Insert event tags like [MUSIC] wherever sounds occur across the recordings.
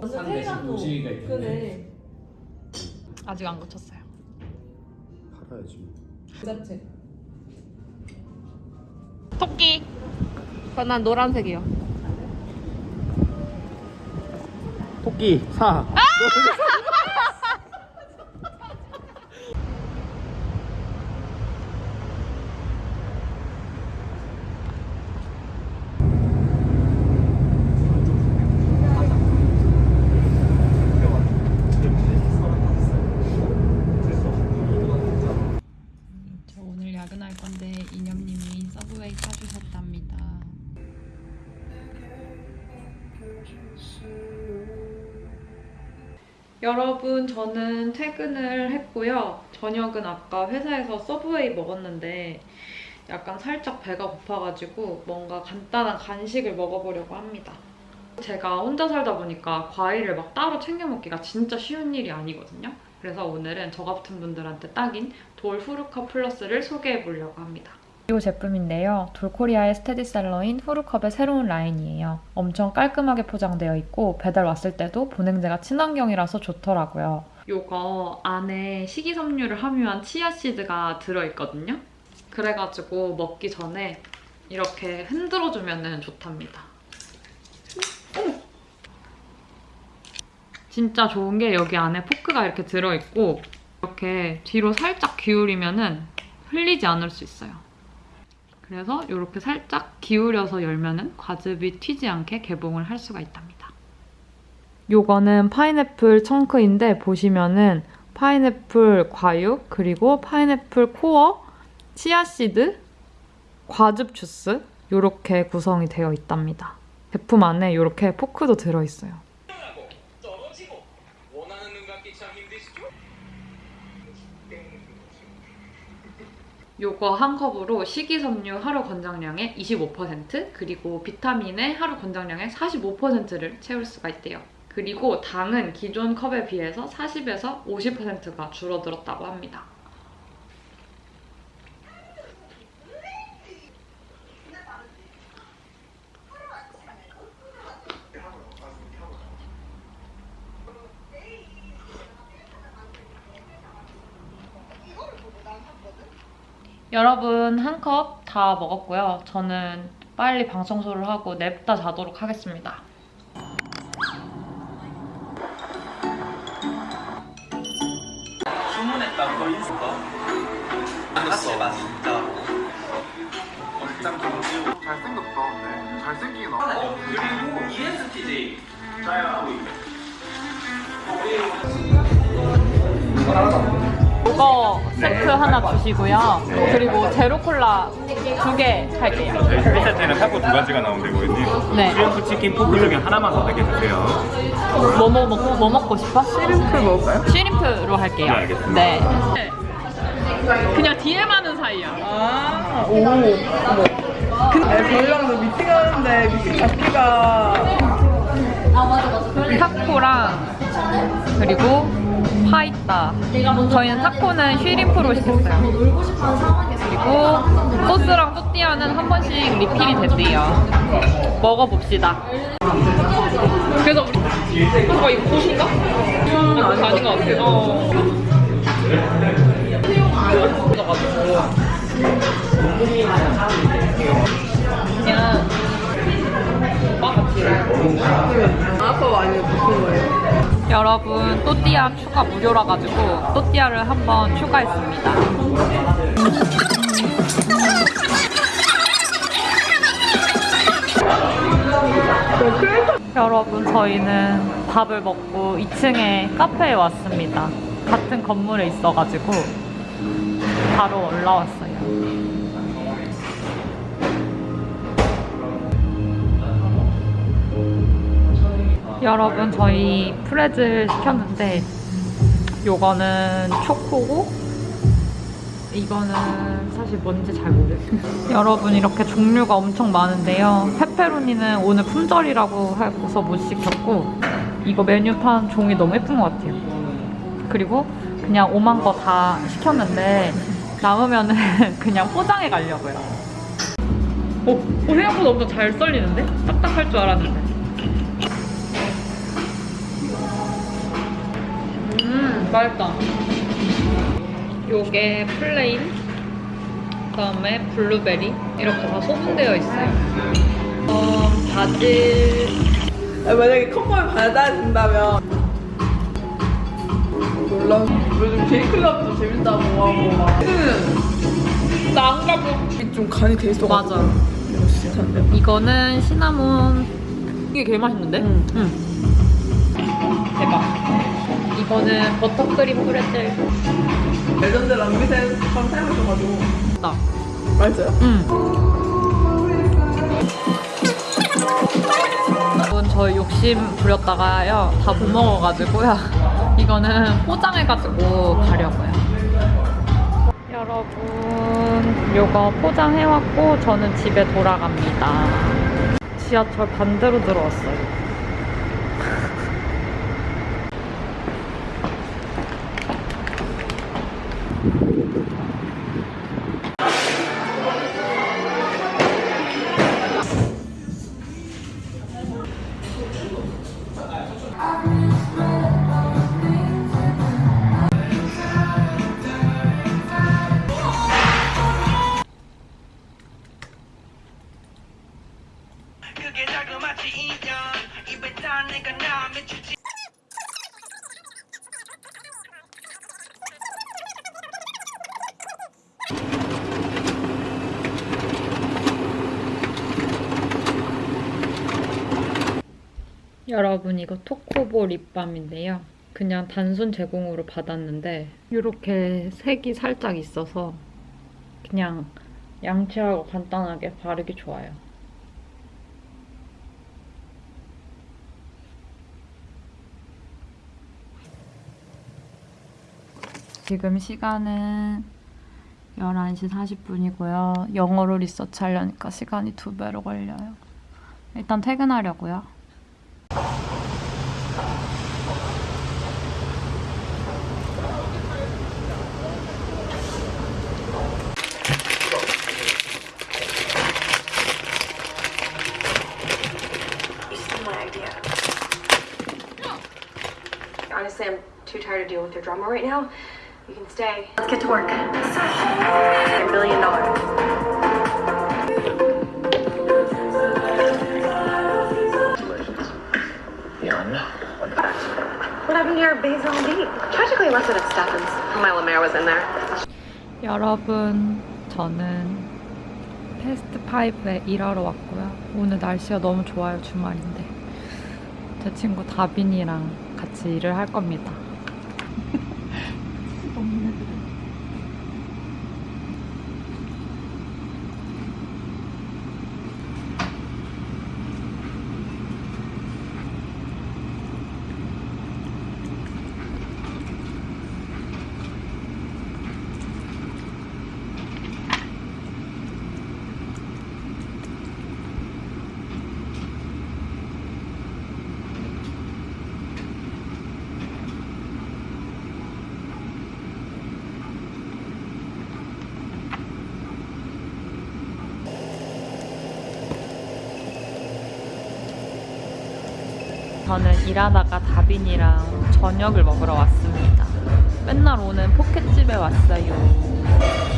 완전 산 대신 테헤란로. 도시가 있겠네. 아직 안 고쳤어요. 팔아야지. 그 자체. 토끼. 난 노란색이요. 토끼 사. 저 오늘 야근할 건데 이념님이 서브웨이 사주셨답니다. 여러분 저는 퇴근을 했고요. 저녁은 아까 회사에서 서브웨이 먹었는데 약간 살짝 배가 고파가지고 뭔가 간단한 간식을 먹어보려고 합니다. 제가 혼자 살다 보니까 과일을 막 따로 챙겨 먹기가 진짜 쉬운 일이 아니거든요. 그래서 오늘은 저 같은 분들한테 딱인 돌 후루컵 플러스를 소개해 보려고 합니다. 이 제품인데요. 돌코리아의 스테디셀러인 후루컵의 새로운 라인이에요. 엄청 깔끔하게 포장되어 있고 배달 왔을 때도 보냉제가 친환경이라서 좋더라고요. 요거 안에 식이섬유를 함유한 치아씨드가 들어있거든요. 그래가지고 먹기 전에 이렇게 흔들어주면 좋답니다. 진짜 좋은 게 여기 안에 포크가 이렇게 들어있고 이렇게 뒤로 살짝 기울이면 은 흘리지 않을 수 있어요. 그래서 이렇게 살짝 기울여서 열면 은 과즙이 튀지 않게 개봉을 할 수가 있답니다. 요거는 파인애플 chunk인데 보시면은 파인애플 과육 그리고 파인애플 코어, 치아씨드, 과즙 주스 이렇게 구성이 되어 있답니다. 제품 안에 이렇게 포크도 들어있어요. 떨어지고 원하는 눈 감기 참 힘드시죠? 요거 한 컵으로 식이섬유 하루 권장량의 25% 그리고 비타민의 하루 권장량의 45%를 채울 수가 있대요. 그리고 당은 기존 컵에 비해서 40에서 50%가 줄어들었다고 합니다. 여러분 한 컵 다 먹었고요. 저는 빨리 방 청소를 하고 냅다 자도록 하겠습니다. 주문했다고 거 인스가 사실 맛 진짜 얼짱 동지고 잘생겼다. 근데 잘생기긴 하다. 어 그리고 ENTJ 잘 하고 있네 이거 세트 하나 주시고요. 그리고 제로 콜라 두 개 할게요. 저희 1세트에는 타코 두 가지가 나오는데 고객님 네. shrimp 치킨 pork 중에 하나만 선택해 주세요 뭐, 뭐, 먹고, 뭐 먹고 싶어? shrimp 먹을까요? shrimp로 할게요. 네, 알겠습니다. 네. 그냥 DM하는 사이야. 아, 오. 저희랑도 미팅하는데 미팅 잡기가 타코랑 그리고 파이타. 저희는 타코는 쉬림프로 시켰어요. 그리고 소스랑 또띠아는 한 번씩 리필이 된대요. 먹어봅시다. 그래서 이거 이거 고수인가? 음, 아닌 것 같아. 어. 그냥 오빠 같이. 여러분 또띠아 추가 무료라 가지고 또띠아를 한번 추가했습니다. 여러분 저희는 밥을 먹고 2층에 카페에 왔습니다. 같은 건물에 있어가지고 바로 올라왔어요. 여러분 저희 프레즐 시켰는데 요거는 초코고 이거는 사실 뭔지 잘 모르겠어요. 여러분 이렇게 종류가 엄청 많은데요. 페페로니는 오늘 품절이라고 해서 못 시켰고 이거 메뉴판 종이 너무 예쁜 것 같아요. 그리고 그냥 오만 거 다 시켰는데 남으면은 [LAUGHS] 그냥 포장해 가려고요. 오, 오 생각보다 엄청 잘 썰리는데? 딱딱할 줄 알았는데 맛있다. 요게 plain, 그다음에 블루베리 이렇게 다 소분되어 있어요. 어, 바질, 아, 만약에 컵밥을 받아준다면 놀라 요즘 베이클럽도 재밌다고 하고 막 나안 가고. 이게 좀 간이 돼 있어 맞아. 이거 진짜 좋은데 이거는 시나몬. 이게 제일 맛있는데? 응. 응. 대박. 이거는 버터크림 프레첼. 레전드 랑비센처럼 사용해줘가지고 나. 맛있어요? 응. 이건 저희 욕심 부렸다가요 다 못 먹어가지고요 [LAUGHS] 이거는 포장해가지고 가려고요 여러분 요거 포장해왔고 저는 집에 돌아갑니다 지하철 반대로 들어왔어요 여러분 이거 토코보 립밤인데요. 그냥 단순 제공으로 받았는데 이렇게 색이 살짝 있어서 그냥 양치하고 간단하게 바르기 좋아요. 지금 시간은 11시 40분이고요. 영어로 리서치 하려니까 시간이 두 배로 걸려요. 일단 퇴근하려고요. Stay. Let's get to work. A billion dollars. What happened to your basil and beet? Tragically less than it Stephens. My Lemaire was in there. 여러분, 저는 패스트 파이브에 일하러 왔고요. 오늘 날씨가 너무 좋아요, 주말인데. 제 친구 다빈이랑 같이 일을 할 겁니다. 저는 일하다가 다빈이랑 저녁을 먹으러 왔습니다. 맨날 오는 포켓집에 왔어요.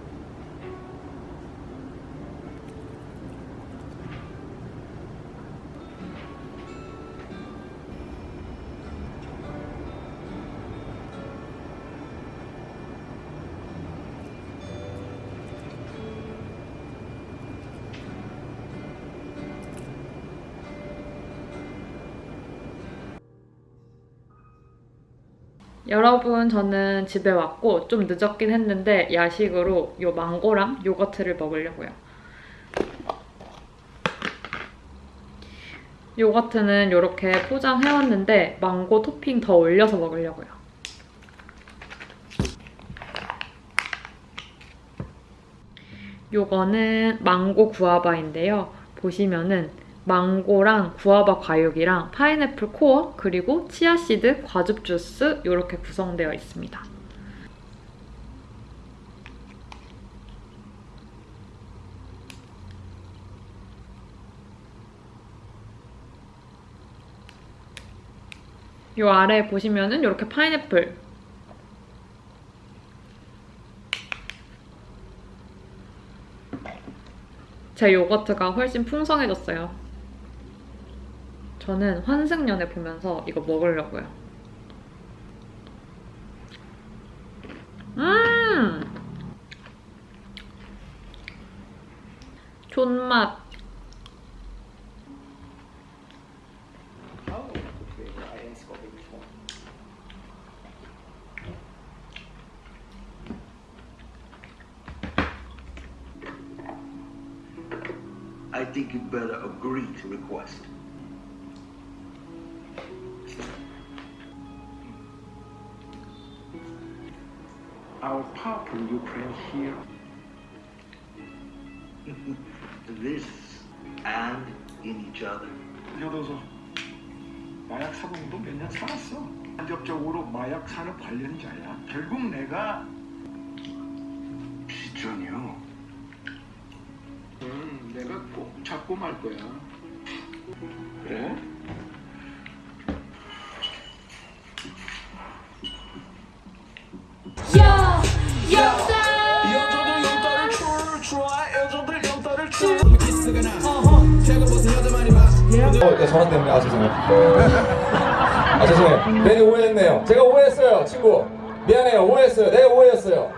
여러분 저는 집에 왔고 좀 늦었긴 했는데 야식으로 요 망고랑 요거트를 먹으려고요. 요거트는 이렇게 포장해왔는데 망고 토핑 더 올려서 먹으려고요. 요거는 망고 구아바인데요. 보시면은 망고랑 구아바 과육이랑 파인애플 코어 그리고 치아씨드 과즙 주스 이렇게 구성되어 있습니다. 요 아래 보시면은 이렇게 파인애플 제 요거트가 훨씬 풍성해졌어요. 저는 환승연애 보면서 이거 먹으려고요. 음! 존맛. I think you'd better agree to request. Our powerful Ukraine here. [LAUGHS] This and in each other. 여도서 마약 사범도 몇 년 살았어. 간접적으로 마약 산업 관련자야. 결국 내가 비전이요. 음, 내가 꼭 잡고 말 거야. 그래? 어, 네, 전화 때문에 아 죄송해요. 아 죄송해요. 괜히 오해했네요. 제가 오해했어요, 친구. 미안해요. 오해했어요. 내가 오해했어요.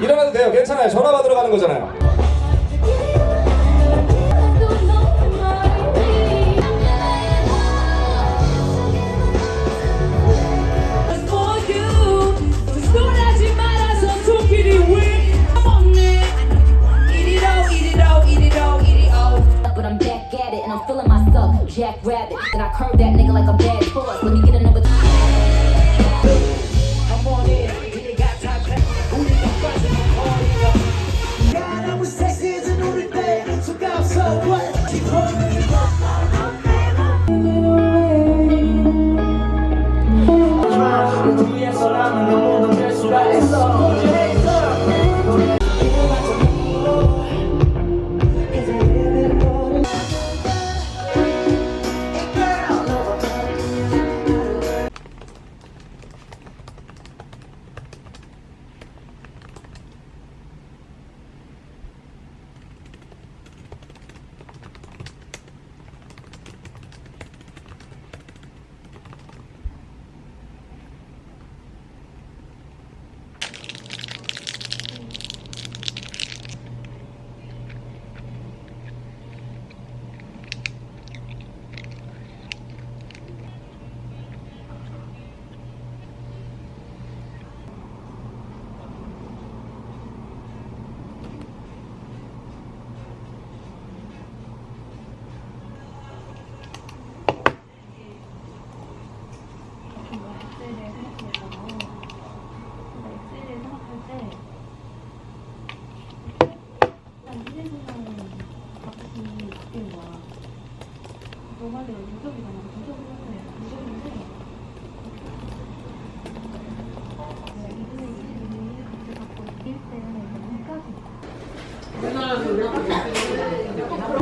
일어나도 돼요. 괜찮아요. 전화 받으러 가는 거잖아요.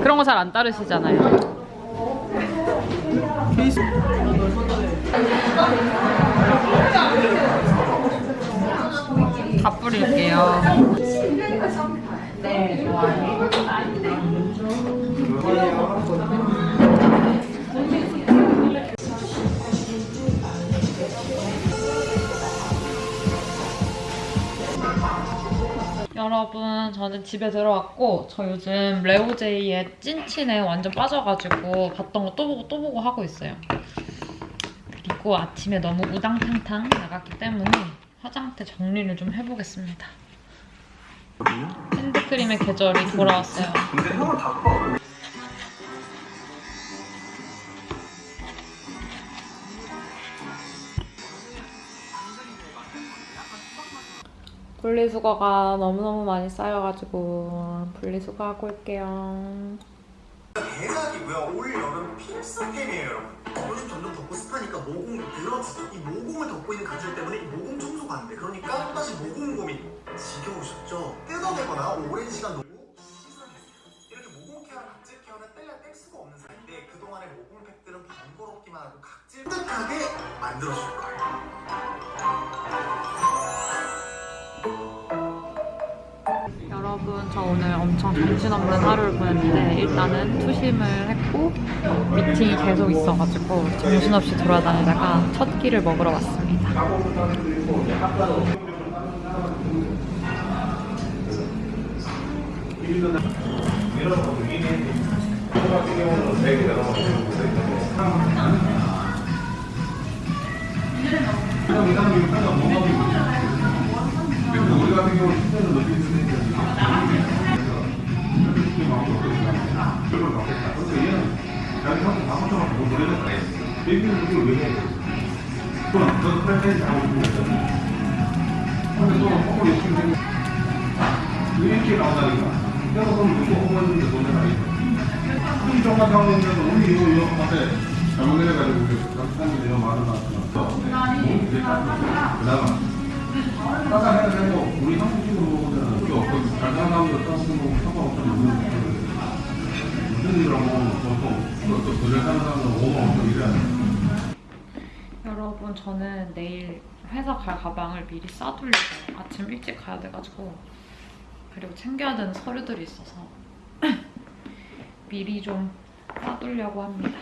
그런 거 잘 안 따르시잖아요. 다 뿌릴게요. 여러분 저는 집에 들어왔고 저 요즘 레오제이의 찐친에 완전 빠져가지고 봤던 거 또 보고 또 보고 하고 있어요. 그리고 아침에 너무 우당탕탕 나갔기 때문에 화장대 정리를 좀 해보겠습니다. 핸드크림의 계절이 돌아왔어요. 근데 형은 다 커. 분리수거가 너무너무 많이 쌓여가지고 분리수거하고 올게요. 대박이고요. 올 여름 필수템이에요, 여러분. 요즘 점점 덥고 습하니까 모공이 늘어지죠. 이 모공을 덮고 있는 가죽 때문에 이 모공 청소가 안 돼. 그러니까 또다시 모공 고민. 지겨우셨죠? 뜯어내거나 오랜 시간 놓고 씻어내세요. 이렇게 모공 케어랑 각질 케어는 뗄래야 뗄 수가 없는 사이인데 그동안의 모공 팩들은 번거롭기만 하고 각질 뜨뜻하게 만들어줄 거예요. 저 오늘 엄청 정신없는 하루를 보냈는데 일단은 투심을 했고 미팅이 계속 있어가지고 정신없이 돌아다니다가 첫 끼를 먹으러 왔습니다. 이렇게 나온다니까. 그래서 그럼 누구 호모인데 돈을 나니까. 이 정도 상황이면 우리 이거 이거 앞에 잘못해가지고 남편이 내가 말을 놨잖아. 그나마 따라 해야 우리 한국식으로 먹으면 그게 없고 잘 사는 사람들 따스는 거 상관없잖아. 무슨 일을 하고 보통 또 그래 사는 여러분 저는 내일 회사 갈 가방을 미리 싸두려고 아침 일찍 가야 돼가지고. 그리고 챙겨야 되는 서류들이 있어서 [CLEARS THROAT] 미리 좀 싸두려고 합니다.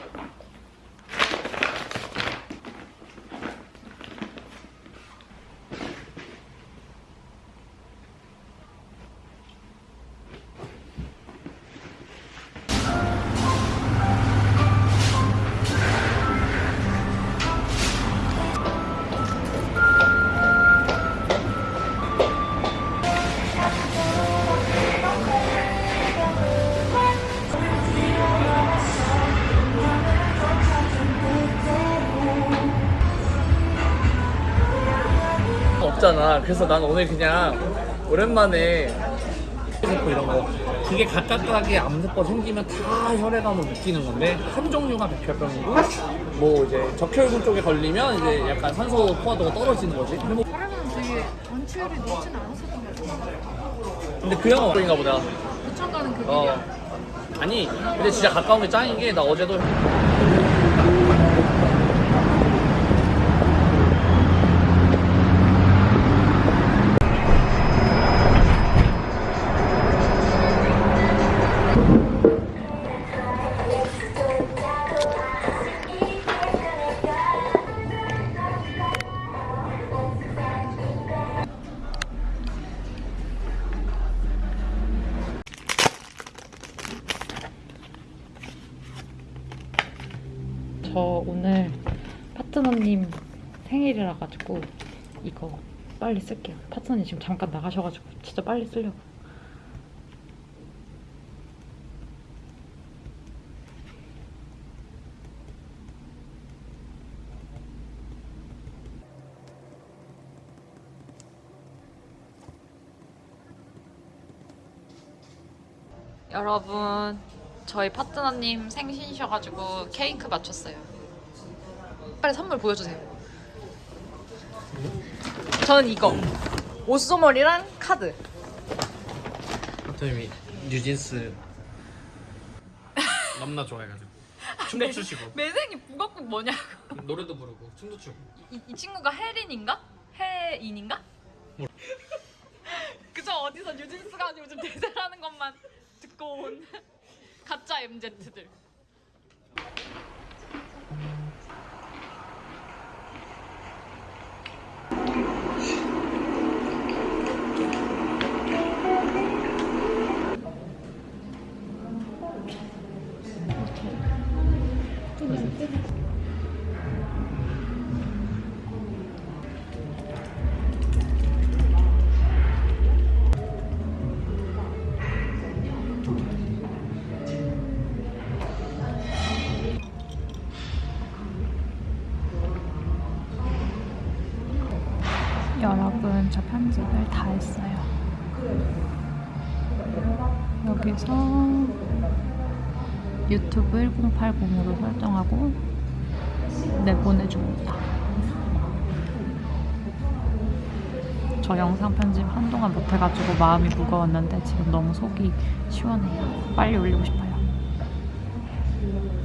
그래서 난 오늘 그냥 오랜만에 세포 이런 거 그게 각각각의 암세포 생기면 다 혈액암을 느끼는 건데 한 종류가 백혈병이고 뭐 이제 적혈군 쪽에 걸리면 이제 약간 산소 포화도가 떨어지는 거지. 근데 뭐 혈액은 되게 원치율이 높진 않았었던 것 같아. 근데 그 형은 어떤가 보다. 부천 가는 그. 어. 아니 근데 진짜 가까운 게 짱인 게 나 어제도 가지고 이거 빨리 쓸게요. 파트너님 지금 잠깐 나가셔가지고 진짜 빨리 쓰려고. 여러분 저희 파트너님 생신이셔가지고 케이크 맞췄어요. 빨리 선물 보여주세요. 저는 이거 옷소머리랑 카드. 하토님이 뉴진스 너무나 좋아해가지고 [LAUGHS] 춤도 추시고 매생이 북어국 뭐냐고. 노래도 부르고 춤도 추고 이, 이 친구가 혜린인가? 혜인인가? [LAUGHS] 그저 어디서 뉴진스가 요즘 대세라는 것만 듣고 온 [LAUGHS] 가짜 MZ들. 다 했어요. 여기서 유튜브 1080으로 설정하고 내보내줍니다. 저 영상 편집 한동안 못해가지고 마음이 무거웠는데 지금 너무 속이 시원해요. 빨리 올리고 싶어요.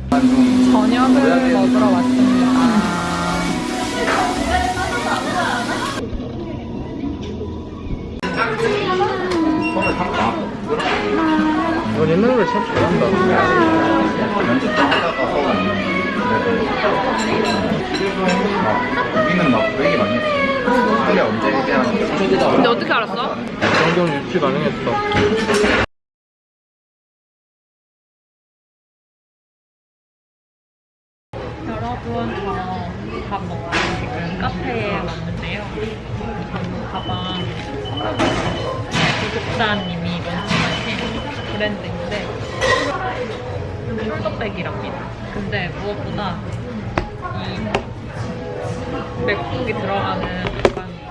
저녁을 먹으러 왔습니다. 넌 옛날 노래 참 잘한다. 여기는 막 되게 많이 했어. 원래 언제 얘기하는 거야? 근데 어떻게 알았어? 이 정도는 유치 가능했어. 숄더백이랍니다. 근데 무엇보다 이 맥북이 들어가는 가방이에요.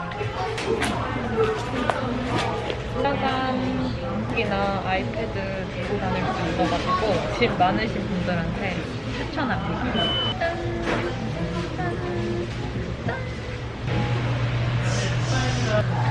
짜잔! 이나 아이패드 들고 다닐 수 있어가지고 집 많으신 분들한테 추천합니다. 짠! 어머!